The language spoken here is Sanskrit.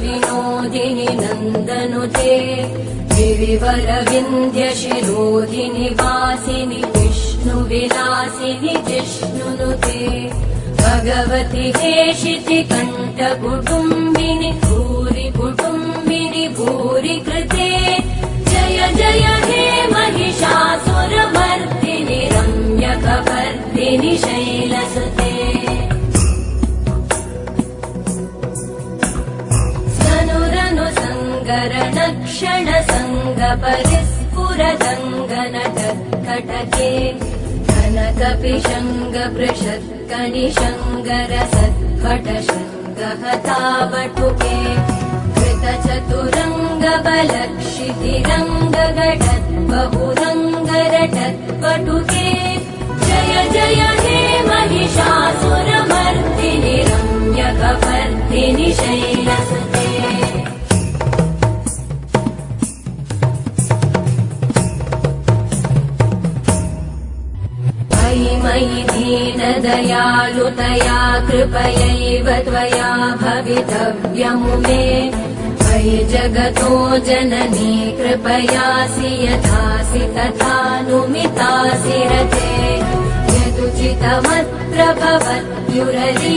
विनोदिनि नन्दनुते गिरिवरविन्द्यशिरोधिनि वासिनि विष्णुविलासिनि जिष्णुनुते भगवति हेशिति कण्ठकुटुम्बिनि भूरि कुटुम्बिनि भूरि कृते जय जय हे महिषासुरमर्दिनि रम्यकवर्दिनि शैलसुते सङ्गरणक्षण सङ्गपरिस्फुरदङ्गनटकटके कनकपिशङ्गपृषत्कनिशङ्गर सत्पटशङ्गहतावटुके कृतचतुरङ्गबलक्षितिरङ्गगटत् बहुरङ्गरटत्पटुके। जय जय हे महिषासुरमर्दिनि रम्यकपर्दिनि शैलसुते दीनदयालुतया कृपयैव त्वया भवितव्यमुमे। मयि जगतो जननी कृपयासि यथासि तथानुमितासि रते यदुचितमत्र भवत्युरलीकुरुतादु